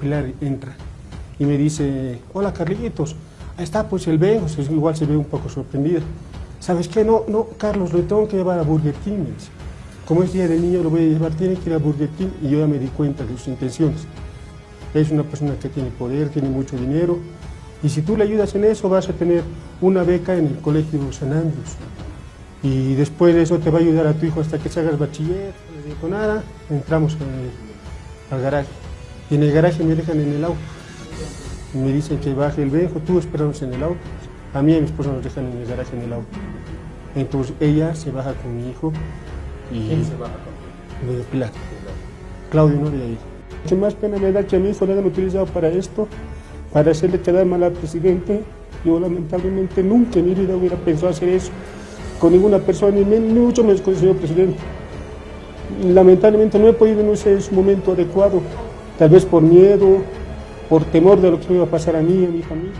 Pilar entra y me dice, hola Carlitos, ahí está pues el Benjo, igual se ve un poco sorprendida. ¿Sabes qué? No, no, Carlos, lo tengo que llevar a Burger King. Como es día del niño, lo voy a llevar, tiene que ir a Burger King y yo ya me di cuenta de sus intenciones. Es una persona que tiene poder, tiene mucho dinero y si tú le ayudas en eso vas a tener una beca en el colegio San Andrés. Y después de eso te va a ayudar a tu hijo hasta que se hagas bachiller. No le digo nada, entramos al garaje. En el garaje me dejan en el auto. Me dicen que baje el viejo, tú esperamos en el auto. A mí y a mi esposa nos dejan en el garaje en el auto. Entonces ella se baja con mi hijo y... ¿Quién se baja con? De Pilar. Claudio no de ahí. Qué más pena me da que a mi hijo lo hayan utilizado para esto, para hacerle quedar mal al presidente. Yo lamentablemente nunca en mi vida hubiera pensado hacer eso con ninguna persona, ni, mucho menos con el señor presidente. Lamentablemente no he podido denunciar en su momento adecuado, tal vez por miedo, por temor de lo que me iba a pasar a mí y a mi familia.